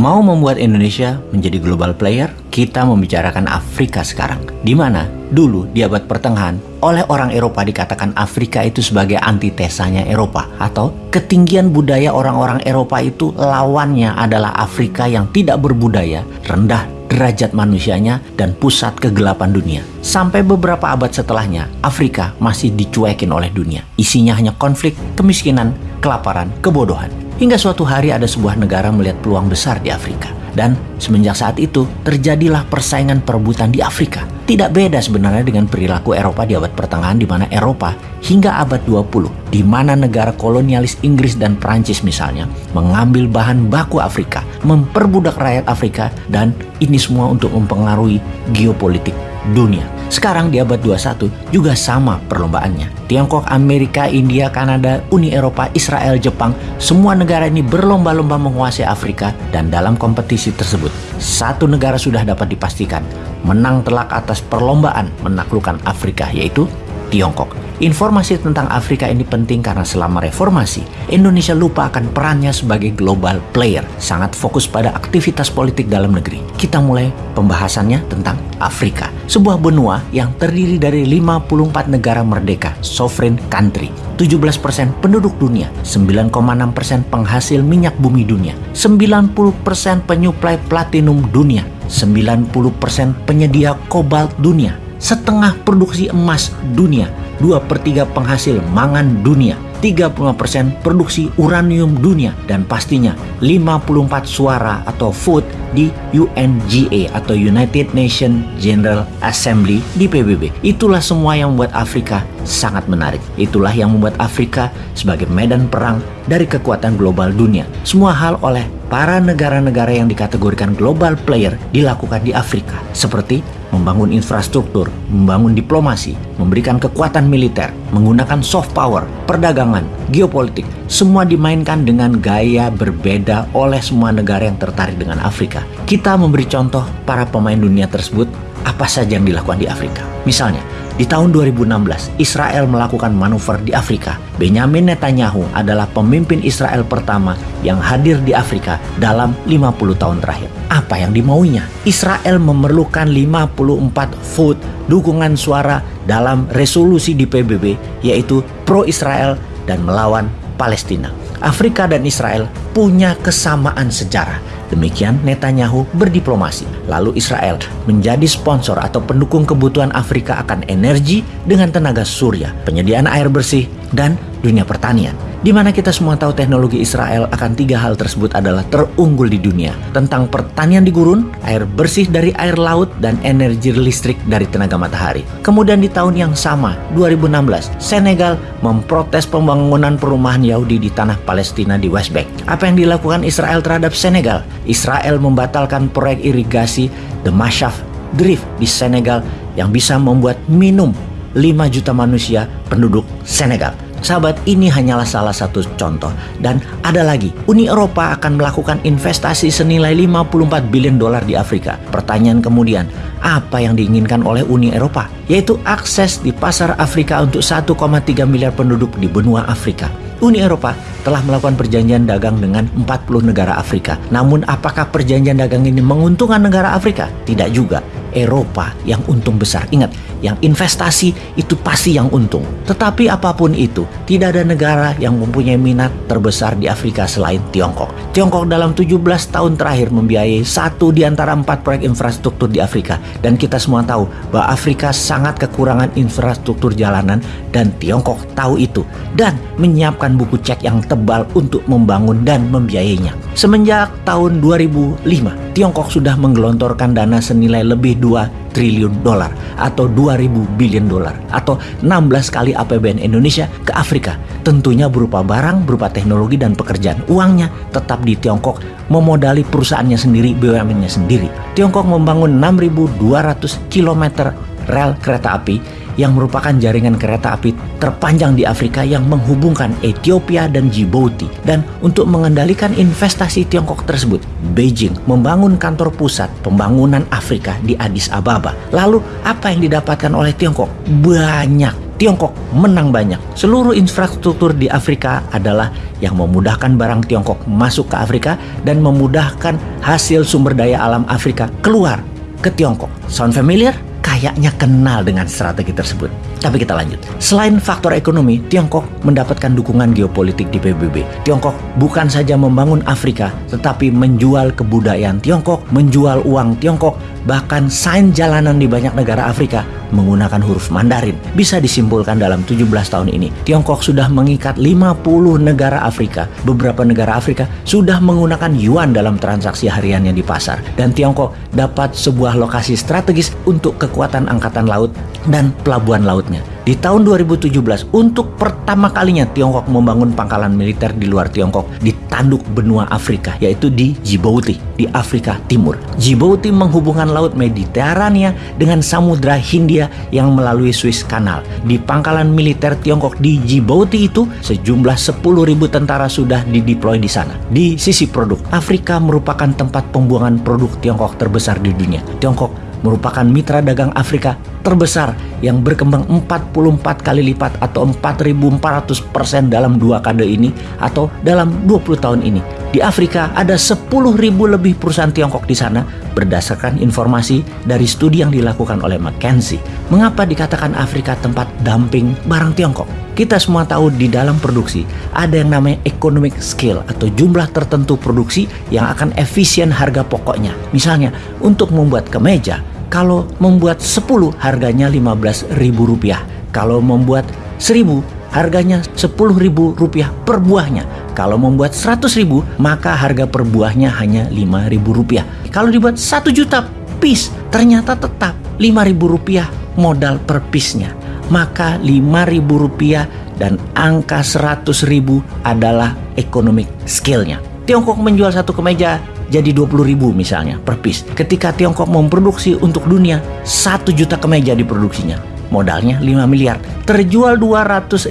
Mau membuat Indonesia menjadi global player, kita membicarakan Afrika sekarang. Di mana dulu di abad pertengahan oleh orang Eropa dikatakan Afrika itu sebagai antitesanya Eropa atau ketinggian budaya orang-orang Eropa itu lawannya adalah Afrika yang tidak berbudaya, rendah derajat manusianya dan pusat kegelapan dunia. Sampai beberapa abad setelahnya, Afrika masih dicuekin oleh dunia. Isinya hanya konflik, kemiskinan, kelaparan, kebodohan. Hingga suatu hari ada sebuah negara melihat peluang besar di Afrika. Dan semenjak saat itu terjadilah persaingan perebutan di Afrika. Tidak beda sebenarnya dengan perilaku Eropa di abad pertengahan di mana Eropa hingga abad 20 di mana negara kolonialis Inggris dan Prancis misalnya mengambil bahan baku Afrika, memperbudak rakyat Afrika dan ini semua untuk mempengaruhi geopolitik dunia. Sekarang di abad 21 juga sama perlombaannya. Tiongkok, Amerika, India, Kanada, Uni Eropa, Israel, Jepang, semua negara ini berlomba-lomba menguasai Afrika dan dalam kompetisi tersebut satu negara sudah dapat dipastikan menang telak atas perlombaan menaklukkan Afrika yaitu Tiongkok. Informasi tentang Afrika ini penting karena selama reformasi, Indonesia lupa akan perannya sebagai global player, sangat fokus pada aktivitas politik dalam negeri. Kita mulai pembahasannya tentang Afrika, sebuah benua yang terdiri dari 54 negara merdeka, sovereign country, 17% penduduk dunia, 9,6% penghasil minyak bumi dunia, 90% penyuplai platinum dunia, 90% penyedia kobalt dunia, setengah produksi emas dunia, 2 per 3 penghasil mangan dunia, 35% produksi uranium dunia, dan pastinya 54 suara atau vote di UNGA atau United Nations General Assembly di PBB. Itulah semua yang membuat Afrika sangat menarik. Itulah yang membuat Afrika sebagai medan perang dari kekuatan global dunia. Semua hal oleh para negara-negara yang dikategorikan global player dilakukan di Afrika. Seperti membangun infrastruktur, membangun diplomasi, memberikan kekuatan militer, menggunakan soft power, perdagangan, geopolitik, semua dimainkan dengan gaya berbeda oleh semua negara yang tertarik dengan Afrika. Kita memberi contoh para pemain dunia tersebut apa saja yang dilakukan di Afrika. Misalnya, di tahun 2016, Israel melakukan manuver di Afrika. Benjamin Netanyahu adalah pemimpin Israel pertama yang hadir di Afrika dalam 50 tahun terakhir. Apa yang dimauinya? Israel memerlukan 54 vote dukungan suara dalam resolusi di PBB, yaitu pro-Israel dan melawan Palestina. Afrika dan Israel punya kesamaan sejarah. Demikian Netanyahu berdiplomasi. Lalu Israel menjadi sponsor atau pendukung kebutuhan Afrika akan energi dengan tenaga surya, penyediaan air bersih, dan dunia pertanian di mana kita semua tahu teknologi Israel akan tiga hal tersebut adalah terunggul di dunia. Tentang pertanian di gurun, air bersih dari air laut, dan energi listrik dari tenaga matahari. Kemudian di tahun yang sama, 2016, Senegal memprotes pembangunan perumahan Yahudi di tanah Palestina di West Bank. Apa yang dilakukan Israel terhadap Senegal? Israel membatalkan proyek irigasi The Mashaf Drift di Senegal yang bisa membuat minum 5 juta manusia penduduk Senegal. Sahabat, ini hanyalah salah satu contoh. Dan ada lagi, Uni Eropa akan melakukan investasi senilai 54 bilion dolar di Afrika. Pertanyaan kemudian, apa yang diinginkan oleh Uni Eropa? Yaitu akses di pasar Afrika untuk 1,3 miliar penduduk di benua Afrika. Uni Eropa telah melakukan perjanjian dagang dengan 40 negara Afrika. Namun apakah perjanjian dagang ini menguntungkan negara Afrika? Tidak juga. Eropa yang untung besar. Ingat, yang investasi itu pasti yang untung. Tetapi apa pun itu, tidak ada negara yang mempunyai minat terbesar di Afrika selain Tiongkok. Tiongkok dalam 17 tahun terakhir membiayai satu di antara empat proyek infrastruktur di Afrika. Dan kita semua tahu bahwa Afrika sangat kekurangan infrastruktur jalanan dan Tiongkok tahu itu. Dan menyiapkan buku cek yang tebal untuk membangun dan membiayainya. Semenjak tahun 2005, Tiongkok sudah menggelontorkan dana senilai lebih 2 triliun dolar atau 2000 billion dolar atau 16 kali APBN Indonesia ke Afrika. Tentunya berupa barang, berupa teknologi dan pekerjaan. Uangnya tetap di Tiongkok memodali perusahaannya sendiri, BUMN-nya sendiri. Tiongkok membangun 6200 km rel kereta api yang merupakan jaringan kereta api terpanjang di Afrika yang menghubungkan Ethiopia dan Djibouti. Dan untuk mengendalikan investasi Tiongkok tersebut, Beijing membangun kantor pusat pembangunan Afrika di Addis Ababa. Lalu apa yang didapatkan oleh Tiongkok? Banyak Tiongkok menang banyak. Seluruh infrastruktur di Afrika adalah yang memudahkan barang Tiongkok masuk ke Afrika dan memudahkan hasil sumber daya alam Afrika keluar ke Tiongkok. Sound familiar? Kayaknya kenal dengan strategi tersebut. Tapi kita lanjut. Selain faktor ekonomi, Tiongkok mendapatkan dukungan geopolitik di PBB. Tiongkok bukan saja membangun Afrika, tetapi menjual kebudayaan Tiongkok, menjual uang Tiongkok, bahkan sign jalanan di banyak negara Afrika menggunakan huruf Mandarin. Bisa disimpulkan dalam 17 tahun ini, Tiongkok sudah mengikat 50 negara Afrika. Beberapa negara Afrika sudah menggunakan yuan dalam transaksi hariannya di pasar. Dan Tiongkok dapat sebuah lokasi strategis untuk kekuatan angkatan laut dan pelabuhan Di tahun 2017, untuk pertama kalinya Tiongkok membangun pangkalan militer di luar Tiongkok di tanduk benua Afrika, yaitu di Djibouti, di Afrika Timur. Djibouti menghubungkan laut Mediterania dengan Samudra Hindia yang melalui Swiss Canal. Di pangkalan militer Tiongkok di Djibouti itu, sejumlah 10.000 tentara sudah dideploy di sana. Di sisi produk, Afrika merupakan tempat pembuangan produk Tiongkok terbesar di dunia. Tiongkok merupakan mitra dagang Afrika terbesar yang berkembang 44 kali lipat atau 4.400 persen dalam dua kade ini atau dalam 20 tahun ini. Di Afrika ada 10.000 lebih perusahaan Tiongkok di sana berdasarkan informasi dari studi yang dilakukan oleh McKinsey. Mengapa dikatakan Afrika tempat dumping barang Tiongkok? Kita semua tahu di dalam produksi ada yang namanya economic scale atau jumlah tertentu produksi yang akan efisien harga pokoknya. Misalnya untuk membuat kemeja, kalau membuat 10 harganya 15 ribu rupiah. Kalau membuat 1000 harganya Rp10.000 per buahnya. Kalau membuat 100.000, maka harga per buahnya hanya Rp5.000. Kalau dibuat 1 juta piece, ternyata tetap Rp5.000 modal per piece-nya. Maka Rp5.000 dan angka 100.000 adalah economic scale-nya. Tiongkok menjual satu kemeja jadi 20 ribu misalnya per piece. Ketika Tiongkok memproduksi untuk dunia, 1 juta kemeja diproduksinya modalnya 5 miliar. Terjual 250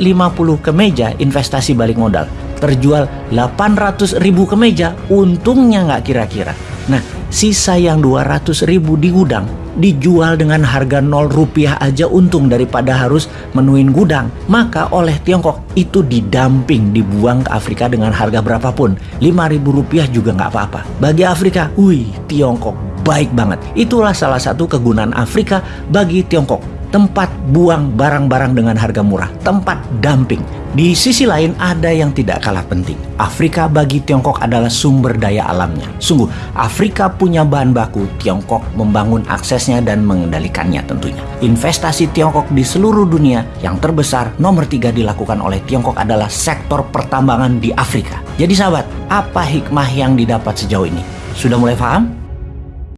kemeja investasi balik modal. Terjual 800 ribu kemeja untungnya nggak kira-kira. Nah sisa yang 200 ribu di gudang dijual dengan harga 0 rupiah aja untung daripada harus menuin gudang. Maka oleh Tiongkok itu didamping, dibuang ke Afrika dengan harga berapapun. 5 ribu rupiah juga nggak apa-apa. Bagi Afrika, wih Tiongkok baik banget. Itulah salah satu kegunaan Afrika bagi Tiongkok tempat buang barang-barang dengan harga murah, tempat dumping. Di sisi lain ada yang tidak kalah penting. Afrika bagi Tiongkok adalah sumber daya alamnya. Sungguh, Afrika punya bahan baku, Tiongkok membangun aksesnya dan mengendalikannya tentunya. Investasi Tiongkok di seluruh dunia yang terbesar nomor tiga dilakukan oleh Tiongkok adalah sektor pertambangan di Afrika. Jadi sahabat, apa hikmah yang didapat sejauh ini? Sudah mulai paham?